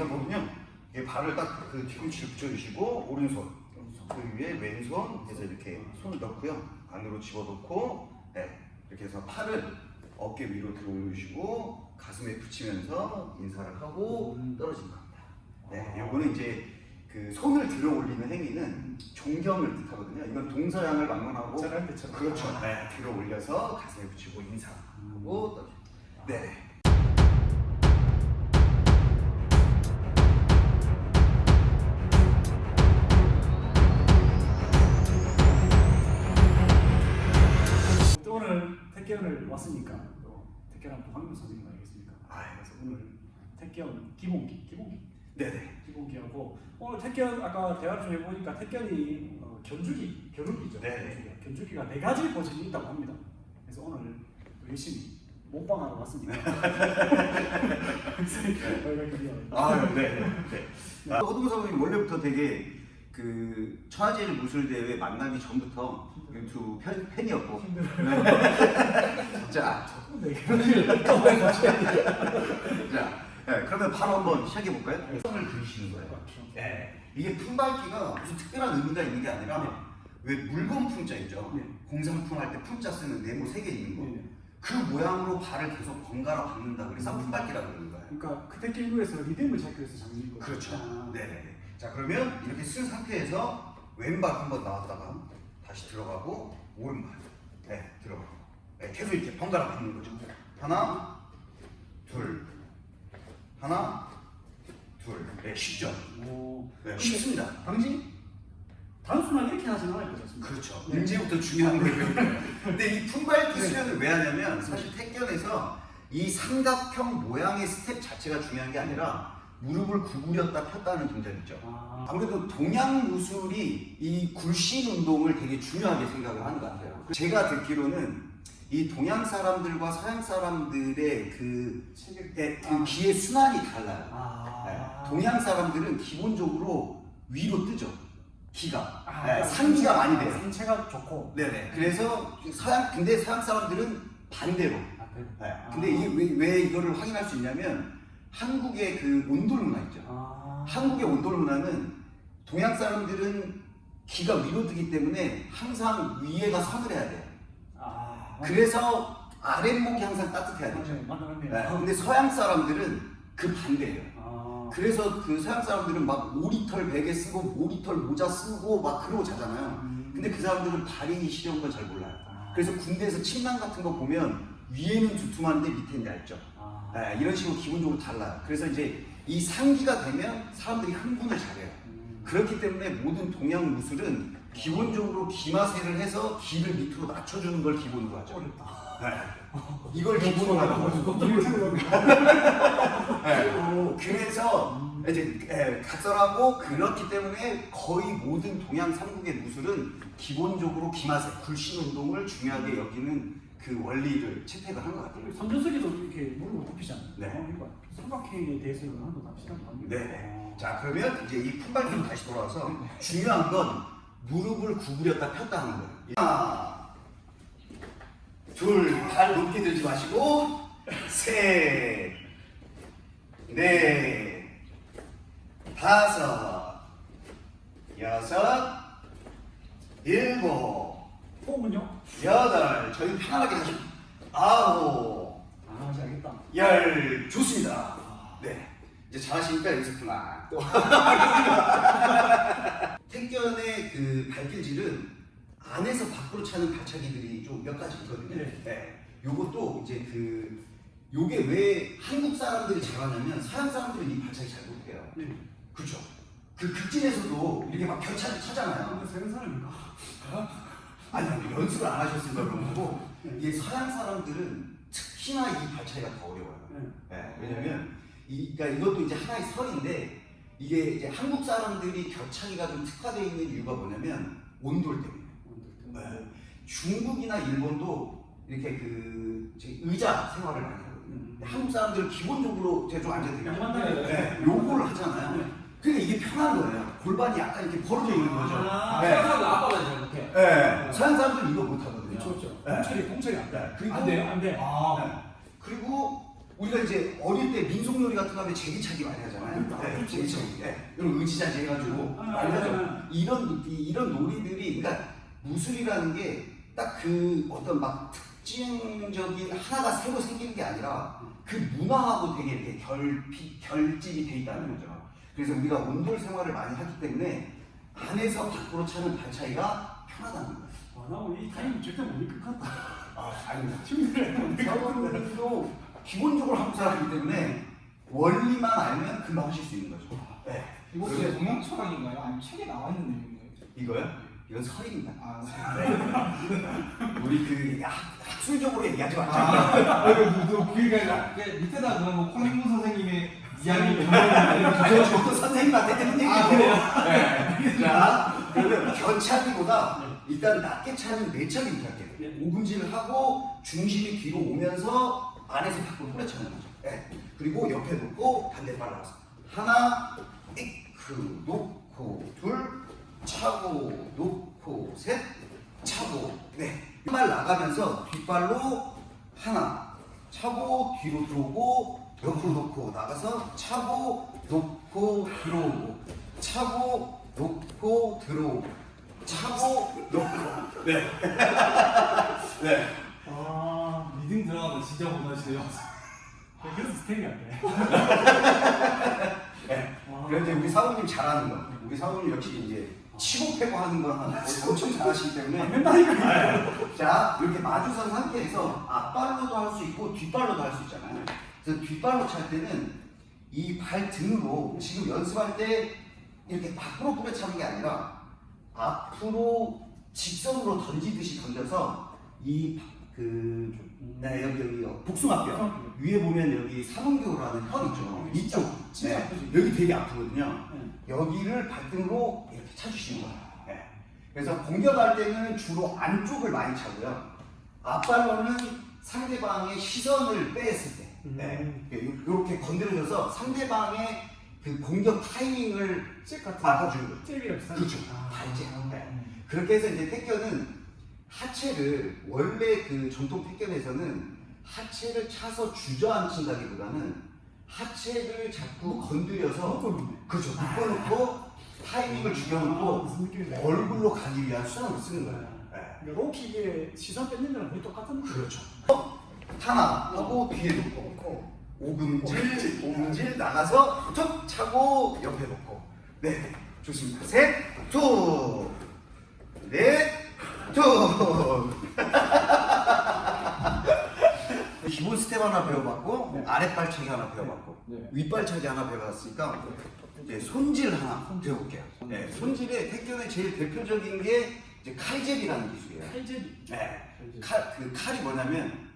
여기서 보면요. 이게 발을 딱그 뒤꿈치를 붙여주시고 오른손 그 위에 왼손 해서 이렇게 손을 넣고요. 안으로 집어넣고 네, 이렇게 해서 팔을 어깨 위로 들어 올리시고 가슴에 붙이면서 인사를 하고 떨어진 겁니다. 네, 요거는 이제 그 손을 들어 올리는 행위는 존경을 뜻하거든요. 이건 동서양을 막론하고. 그렇죠. 네, 들어 올려서 가슴에 붙이고 인사하고 떨어집니다. 네. 왔으니까 또 택견한 또 황금 선생님 아니겠습니까? 그래서 오늘 택견 기본기, 기본기, 네네. 기본기하고 오늘 택견 아까 대화 좀 해보니까 택견이 어, 견주기, 겨루기죠. 네. 견주기가 네 가지 버전이 있다고 합니다. 그래서 오늘 또 열심히 먹방하러 왔습니다. 아, 네. 네. 아, 허동 사부님 원래부터 되게 그 천하제일 무술 대회 만나기 전부터 유튜브 팬, 팬이었고. 네. 자, 네. 자, 네, 그러면 바로 한번 시작해 볼까요? 성을 그리시는 거예요. 네. 이게 품밟기가 무슨 특별한 의미가 있는 게 아니라 왜 물건 품자 있죠? 네. 공상품 할 때 품자 쓰는 네모 세 개 있는 거. 네. 그 모양으로 발을 계속 번갈아 박는다 그래서 품밟기라고 그러는 거예요. 그러니까 그때 길구에서 리듬을 찾기 위해서 장면인 거죠. 그렇죠. 아, 네. 자 그러면 이렇게 쓴 상태에서 왼발 한번 나왔다가 다시 들어가고 오른발 네 들어가고 네, 계속 이렇게 번갈아 가는 거죠. 하나 둘 하나 둘네 쉽죠. 오, 네, 쉽습니다. 당신 단순하게 이렇게 하지는 않을 거지 않습니까? 그렇죠. 네. 이제부터 중요한 거예요. 근데 이 품밟기 수련을 왜 하냐면 사실 택견에서 이 삼각형 모양의 스텝 자체가 중요한 게 아니라 무릎을 구부렸다 폈다는 동작이죠. 아, 아무래도 동양 무술이 이 굴신 운동을 되게 중요하게 생각을 하는 것 같아요. 제가 듣기로는 이 동양 사람들과 서양 사람들의 그. 예, 그 기의 순환이 달라요. 아, 예, 동양 사람들은 기본적으로 위로 뜨죠. 기가. 아, 예, 그러니까 상기가 많이 돼요. 상체가 좋고. 네네. 그래서 서양 근데 서양 사람들은 반대로. 아, 그래. 네. 아. 근데 이게 왜, 왜 이거를 확인할 수 있냐면 한국의 그 온돌 문화 있죠. 아, 한국의 온돌 문화는 동양 사람들은 기가 위로 뜨기 때문에 항상 위에가 선을 해야 돼요. 아, 그래서 아랫목이 항상 따뜻해야 되죠. 네. 맞네. 근데 서양 사람들은 그 반대예요. 아, 그래서 그 서양 사람들은 막 오리털 베개 쓰고 오리털 모자 쓰고 막 그러고 자잖아요. 음. 근데 그 사람들은 발이 시려운 건잘 몰라요. 아, 그래서 군대에서 침낭 같은 거 보면 위에는 두툼한데 밑에는 얇죠. 아, 네, 이런 식으로 기본적으로 달라요. 그래서 이제 이 상기가 되면 사람들이 흥분을 잘해요. 음. 그렇기 때문에 모든 동양 무술은 기본적으로 기마세를 해서 기를 밑으로 낮춰주는 걸 기본으로 하죠. 네. 이걸 기본으로 하는 거죠. 네. 그래서 이제 예, 각설하고 그렇기 때문에 거의 모든 동양 삼국의 무술은 기본적으로 기마세, 굴신 운동을 중요하게 여기는 그 원리를 채택을 한 것 같아요. 삼전석에도 이렇게 무릎을 굽히지 않나요? 네. 어, 이거 삼각형에 대해서는 한번 합시다. 네. 자 그러면 이제 이 품발기로 다시 돌아와서 중요한 건 무릎을 구부렸다 폈다 하는 거예요. 하나, 둘, 발 높게 들지 마시고 셋, 넷, 다섯, 여섯, 일곱, 호흡은요? 여덟. 저희 편안하게 하시고 아홉. 아, 알겠다. 열 좋습니다. 네. 이제 잘하시니까 여기서 그만. 또. 택견의 그 발길질은 안에서 밖으로 차는 발차기들이 좀 몇 가지 있거든요. 네. 요것도 이제 그 요게 왜 한국 사람들이 잘하냐면 서양 사람들은 이 발차기 잘 못해요. 네. 그렇죠. 그 극진에서도 이렇게 막 격차를 차잖아요. 근데 세는 사람인가? 아니, 아니 연습을 안 하셨으니까 그런 거고 이게 서양 사람들은 특히나 이 발차기가 더 어려워요. 네. 네, 왜냐면 이, 그러니까 이것도 이제 하나의 설인데 이게 이제 한국 사람들이 격차기가 좀 특화되어 있는 이유가 뭐냐면 온돌 때문에. 네. 중국이나 일본도 이렇게 그 의자 생활을 많이 하거든요. 음. 근데 한국 사람들은 기본적으로 제가 좀 되겠죠. 양반다리. 네, 요거를 하잖아요. 네. 그러니까 이게 편한 거예요. 골반이 약간 이렇게 벌어져 있는 거죠. 아, 네. 사람들 아빠가 잘 못해. 네. 서양 사람들은 이거 못 하거든요. 그렇죠, 그렇죠. 네. 동철이, 동철이 안 돼. 네. 그리고 안 돼요, 안 돼. 아, 네. 그리고 우리가 이제 어릴 때 민속놀이 같은 거 하면 제기차기 많이 하잖아요. 그러니까. 네, 제기차기. 네. 이런 의지자지 해가지고 아, 많이 하죠. 아, 이런 이- 이런 놀이들이 그러니까 무술이라는 게 딱 그 어떤 막 특징적인 하나가 새로 생기는 게 아니라 그 문화하고 되게 이렇게 결핍 결집이 돼 있다는 거죠. 그래서 우리가 온돌 생활을 많이 하기 때문에 안에서 밖으로 차는 발 차이가 편하다는 거예요. 와, 나 오늘 이 타임 절대 못 이길 것 같다. 아, 아닙니다. 저도 기본적으로 한국 사람이기 때문에 원리만 알면 금방 하실 수 있는 거죠. 네. 제 동양 철학인가요? 아니면 책에 나와 있는 내용인가요? 이거요? 이건 설입니다. 아, 우리 그 학, 학술적으로 얘기하지 아, 말자. 아, 이거 그 그러니까 그 밑에다 그런 뭐 콩인무 선생님의 이야기 그거 저도 선생님한테 들은 얘기고. 아? 네. 자, 그러면 견차기보다 일단 낮게 차는 내차기부터 할게요. 네. 오금질을 하고 중심이 뒤로 오면서 안에서 밖으로 후려차는 거죠. 네. 그리고 옆에 놓고 반대발 나가서 하나, 이크 놓고 둘, 차고 놓고 셋, 차고 네. 발 나가면서 뒷발로 하나, 차고 뒤로 들어오고 옆으로 놓고 나가서 차고 놓고 들어오고 차고 놓고 들어오고 차고 놓고 네. 네. 아, 리듬 들어가면 진짜 못하시네요. 네, 그래서 스텝이 안 돼. 네. 아. 이제 우리 사모님 잘하는 거. 우리 사모님 역시 이제 치고 패고 하는 거 하나 엄청 잘하시기 때문에 맨날 이거. 네. 자 이렇게 마주선 상태에서 앞발로도 할 수 있고 뒷발로도 할 수 있잖아요. 그래서 뒷발로 찰 때는 이 발 등으로 지금 연습할 때 이렇게 밖으로 뿌려 차는 게 아니라 앞으로 직선으로 던지듯이 던져서 이 그 네, 여기 여기 복숭아뼈 위에 보면 여기 삼음교라는 혈 있죠. 이쪽 진짜 네, 아프지. 여기 되게 아프거든요. 네. 여기를 발등으로 이렇게 차주시는 거예요. 네. 그래서 공격할 때는 주로 안쪽을 많이 차고요. 앞발로는 상대방의 시선을 뺐을 때, 네. 이렇게 건드려줘서 상대방의 그 공격 타이밍을 잭 같은 거예요. 잭이랑 비슷한 그렇죠. 아. 발제. 네. 음. 그렇게 해서 이제 태견은 하체를 원래 그 전통 태견에서는 하체를 차서 주저앉힌다기보다는 하체를 자꾸 건드려서. 그렇죠. 묶어놓고 타이밍을 아, 죽여놓고 무슨 느낌인지 알겠네. 얼굴로 가기 위한 수단으로 쓰는 거예요. 네. 그러니까 low kick의 시선 뺏는 거랑 거의 똑같은 거. 그렇죠. 하나 하고 뒤에 놓고 오금질 오금질 나가서 툭 차고 옆에 놓고 네 좋습니다. 셋, two, 넷, two. 기본 스텝 하나 배워봤고 네. 아랫발차기 하나 배워봤고 네. 윗발차기 하나 배워봤으니까 이제 손질 하나 배워볼게요. 네, 손질의 택견의 제일 대표적인 게 이제 칼제비라는 기술이에요. 칼제비. 네. 칼, 그 칼이 뭐냐면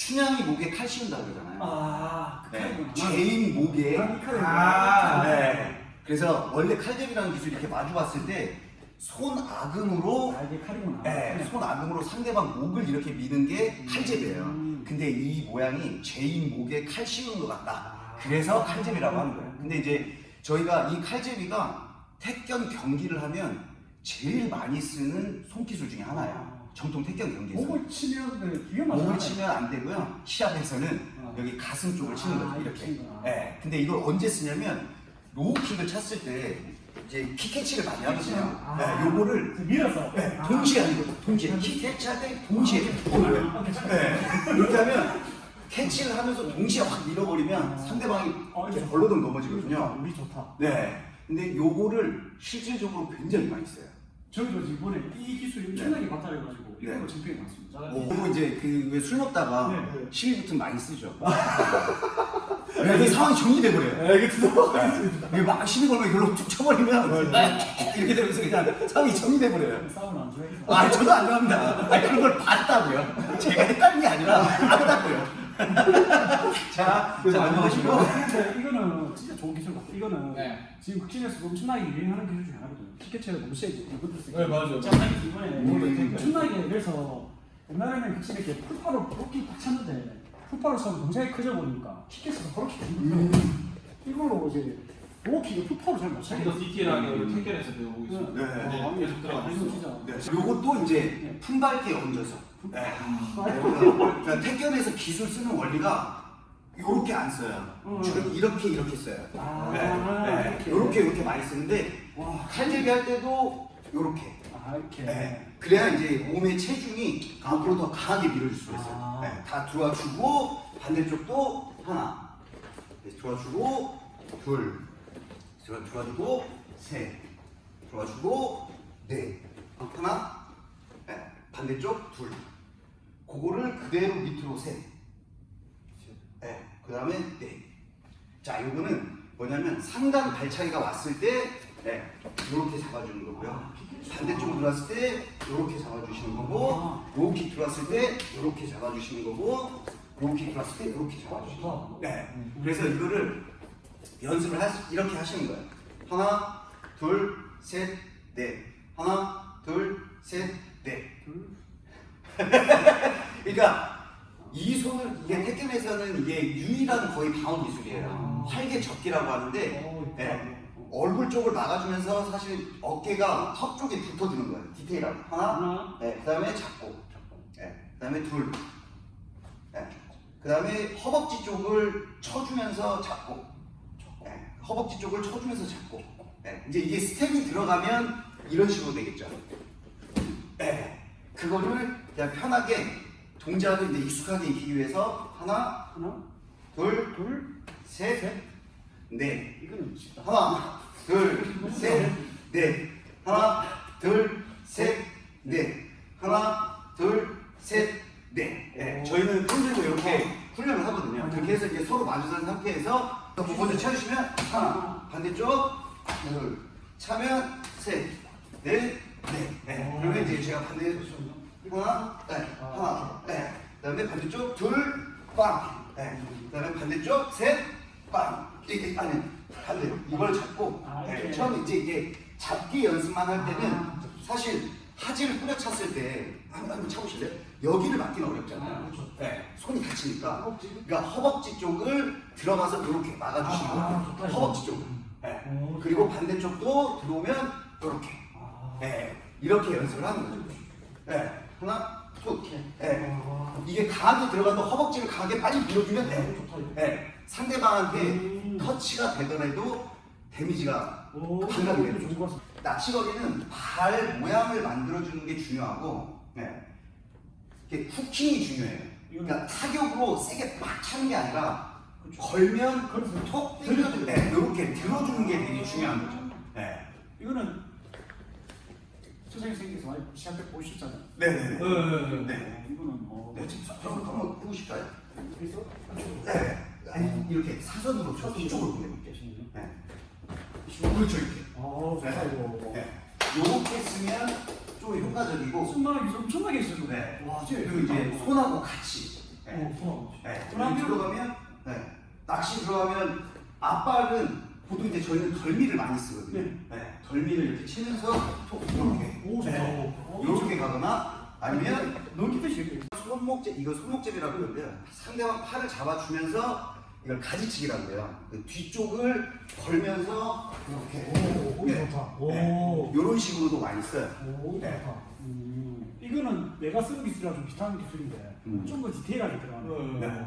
춘향이 목에 칼 씌운다고 그러잖아요. 아, 그 네. 죄인 목에 아, 이 칼이구나. 아, 네. 그래서 원래 칼제비라는 기술이 이렇게 마주 봤을 때 손아금으로 아, 이게 칼이구나. 네, 손아금으로 상대방 목을 이렇게 미는 게 칼제비예요. 음. 근데 이 모양이 죄인 목에 칼 씌우는 것 같다. 아. 그래서 칼제비라고 하는 거예요. 근데 이제 저희가 이 칼제비가 태견 경기를 하면 제일 많이 쓰는 손기술 중에 하나야. 정통 태견 경기에서. 목을 치면 그 위험하잖아요. 목을 치면 안 되고요. 시합에서는 어. 여기 가슴 쪽을 치는 아, 거죠. 이렇게 이렇게. 예. 근데 이걸 언제 쓰냐면 low kick을 찼을 때 이제 kick catch를 많이 하거든요. 아. 네, 요거를 그 밀어서. 네, 아. 동시에 하는 거죠. 동시에 kick catch 할 때 동시에. 아, 괜찮아요. 네. 이렇게 하면 캐치를 하면서 동시에 확 밀어버리면 상대방이 어, 이렇게 벌러덩 넘어지거든요. 우리 좋다. 네. 근데 요거를 실질적으로 굉장히 많이 써요. 저희도 이번에 이 기술이 엄청나게 발달해가지고 네. 이걸로 챔피언이 났습니다. 그리고 이제 그 왜 술 먹다가 네. 시비 붙으면 많이 쓰죠. 네, 이게 상황이 정리돼 버려요. 네, 이게 막 시비 걸고 이걸로 툭 쳐버리면 이렇게 되면서 그냥 상황이 정리돼 버려요. 싸움을 안 좋아해서. 아 저도 안 좋아합니다. 아 그런 걸 봤다고요. 제가 했다는 게 아니라 봤다고요. 자, 자 넘어가시고. 근데 이거는 진짜 좋은 기술 같아. 이거는 네. 지금 극진에서 엄청나게 유행하는 기술 중에 하나거든요. 키캐치가 너무 세지. 이것도 세지. 네, 맞아요. 자, 이번에 음. 엄청나게 그래서 옛날에는 극진 이렇게 풀파로 그렇게 딱 찼는데 풀파로 차면 동작이 커져 보니까 키캐치가 그렇게 거예요. 이걸로 이제 로킥을 풀파로 잘못좀 차게. 더 디테일하게 우리 택견에서 배우고 있습니다. 네. 아, 계속 이거 들어가고 진짜. 네, 요것도 이제 품밟기에 얹어서. 네. 아, 그러니까 태견에서 기술 쓰는 원리가 이렇게 안 써요. 음. 주로 이렇게 이렇게 써요. 아, 네, 이렇게. 이렇게 이렇게 많이 쓰는데 와, 칼제비 할 때도 이렇게. 아, 이렇게. 네. 그래야 이제 몸의 체중이 앞으로 더 강하게 밀어줄 수가 있어요. 아. 네. 다 들어와주고 반대쪽도 하나. 네, 들어와주고 둘. 들어 들어와주고 셋. 들어와주고 넷. 하나. 네. 반대쪽 둘. 그거를 그대로 밑으로 셋. 네. 그 다음에 넷. 자, 요거는 뭐냐면 상단 발차기가 왔을 때 네, 이렇게 잡아주는 거고요. 반대쪽 들어왔을 때 이렇게 잡아주시는 거고, 요킥 들어왔을 때 이렇게 잡아주시는 거고, 요킥 들어왔을 때 이렇게 잡아주시는 거고. 네. 그래서 이거를 연습을 하, 이렇게 하시는 거예요. 하나, 둘, 셋, 넷. 하나, 둘, 셋, 넷. 그러니까 이 손을 이게 태권에서는 이게 유일한 거의 방어 기술이에요. 활개 접기라고 하는데 어, 네. 얼굴 쪽을 막아주면서 사실 어깨가 턱 쪽에 붙어주는 거예요. 디테일하게. 하나, 네, 그다음에 잡고, 네, 그다음에 둘, 네, 그다음에 허벅지 쪽을 쳐주면서 잡고, 네, 허벅지 쪽을 쳐주면서 잡고, 네, 이제 이게 스텝이 들어가면 이런 식으로 되겠죠. 네, 그거를 그냥 편하게 동작을 이제 익숙하게 익히기 위해서 하나, 하나, 둘, 둘, 셋, 셋. 넷. 이거는 쉽다. 하나, 둘, 셋, 넷. 하나, 둘, 셋, 넷. 하나, 둘, 셋, 넷. 네, 저희는 평소에도 이렇게 훈련을 하거든요. 그렇게 해서 이제 서로 마주선 상태에서 먼저 쳐주시면 하나, 반대쪽, 둘, 차면 셋, 넷, 넷. 네. 그러면 이제 제가 반대 하나, 네, 하나, 네. 그다음에 반대쪽 둘, 빵. 네. 그다음에 반대쪽 셋, 빵. 이게 아니 반대 이걸 잡고 아, 네. 처음 이제 이게 잡기 연습만 할 때는 아. 사실 하지를 뿌려찼을 때 한번 한번 쳐보실래요? 여기를 맞기는 어렵잖아요. 아, 그렇죠. 네, 손이 다치니까. 그러니까 허벅지 쪽을 들어가서 이렇게 막아주시는 아, 거예요. 허벅지 쪽을. 네. 오, 그리고 반대쪽도 들어오면 이렇게. 아, 네, 이렇게 연습을 하는 거죠. 네, 하나, 툭. 네. 와, 이게 강하게 들어가도 허벅지를 강하게 빨리 밀어주면 이거. 네, 상대방한테 음. 터치가 되더라도 데미지가 오, 반감이 되는 같습니다. 낚시거리는 발 모양을 만들어주는 게 중요하고 네. 이게 후킹이 중요해요. 그러니까 타격으로 세게 막 차는 게 아니라 걸면 그래서 톡 들어주는 네, 이렇게 들어주는 게 되게 중요한 거죠. 네. 이거는 선생님 많이 시합 때 보셨잖아요. 네네네. 네, 네, 네. 네. 이거는 어, 네, 지금 한번 한번 해보실까요? 그래서 네. 아니 이렇게 사선으로 저 이쪽으로 보내볼게요. 네. 그렇죠 이렇게. 아, 좋다 이거. 네. 요렇게 쓰면 좀 효과적이고 기술 엄청나게 있어요. 네. 와, 쟤. 그리고 이제 손하고 같이 네. 어, 손하고. 네. 여기 들어가면 네. 낚시 들어가면 앞발은 보통 이제 저희는 덜미를 많이 쓰거든요. 네. 네. 덜미를 이렇게 치면서 톡 이렇게 오. 네. 오, 이렇게 가거나 아니면 너무 깊으시겠 손목제 이거 손목제비라고 그러는데요. 상대방 팔을 잡아주면서 이걸 가지치기라고 해요. 그 뒤쪽을 걸면서 이렇게 오, 오, 네. 좋다. 네. 오. 이런 식으로도 많이 써요. 오, 네. 좋다. 음. 이거는 내가 쓰는 기술이랑 좀 비슷한 기술인데 음. 좀더 디테일하게 들어가는. 네. 네.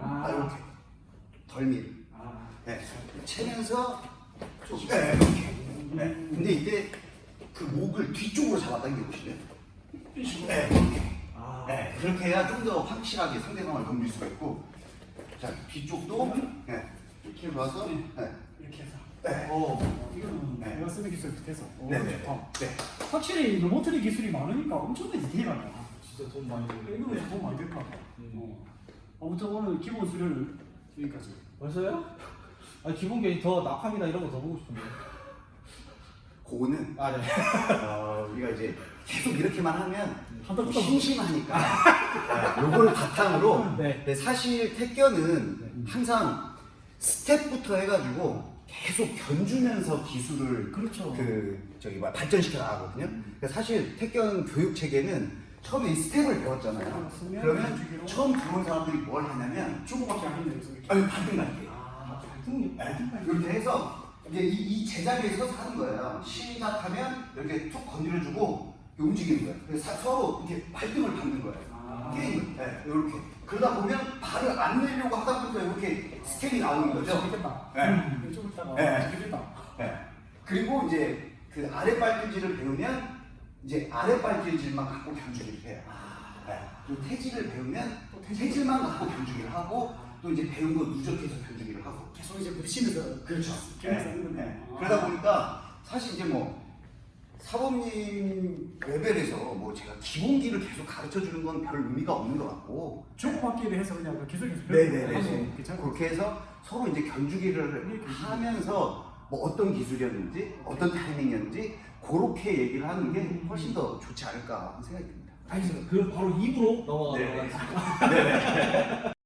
아, 아, 이렇게 덜미를 아, 네. 치면서 네, 이렇게. 네. 음. 근데 이때 그 목을 뒤쪽으로 잡아 당겨 보실래요? 이 식으로. 네, 이렇게. 아, 네, 그렇게 해야 좀 더 확실하게 상대방을 넘길 수가 있고. 자, 뒤쪽도 네. 이렇게 놔서 네. 이렇게 해서. 네. 어, 이거는 네. 내가 쓰는 기술 비슷해서. 오, 네, 네. 좋다. 네. 확실히 로보트리 기술이 많으니까 엄청나게 디테일하네. 진짜 돈 많이 들고. 이거는 도움 많이 될것 같아. 어. 아무튼 오늘 기본 수련을 여기까지. 벌써요? 아 기본 게더 낙함이나 이런 거 더 보고 싶은데. 그거는 아 네. 어, 우리가 이제 계속 이렇게만 하면 좀 붙어. 심심하니까 네, 요거를 바탕으로 네. 근데 사실 태권은 항상 스텝부터 해가지고 계속 견주면서 기술을 그렇죠. 그 저기 뭐 발전시켜 나가거든요. 그러니까 사실 태권 교육 체계는 처음에 이 스텝을 배웠잖아요. 그렇으면 그러면 처음 들어온 사람들이 뭘 하냐면 중국밖에 안 이렇게. 아니 반등. 아, 발등 이 네, 이렇게 해서 이제 이, 이 제자리에 서서 하는 거예요. 시작하면 이렇게 툭 건드려주고 움직이는 거예요. 그래서 사- 서로 이렇게 발등을 받는 거예요. 아. 게임을. 네, 이렇게. 그러다 보면 발을 안 내려고 하다 보니까 이렇게 스텝이 나오는 거죠. 네. 음, 네. 네. 그리고 이제 그 아래 발길질을 배우면 이제 아래 발길질만 갖고 견주기를 해요. 네. 그리고 태질을 배우면 또 태질만 갖고 견주기를 하고 또 이제 배운 거 누적해서 견주기를 하고. 계속 이제 부딪히면서 그렇죠. 계속 네, 하는 거네. 네. 아. 그러다 보니까 사실 이제 뭐 사범님 레벨에서 뭐 제가 기본기를 계속 가르쳐 주는 건 별 의미가 없는 것 같고 주고받기를 해서 그냥 계속해서 네네네 하면 괜찮고 그렇게 해서 서로 이제 견주기를 하면서 뭐 어떤 기술이었는지 어떤 타이밍이었는지 그렇게 얘기를 하는 게 훨씬 더 좋지 않을까 하는 생각이 듭니다. 알겠습니다. 그럼 바로 입으로 넘어가도록 네. 하겠습니다.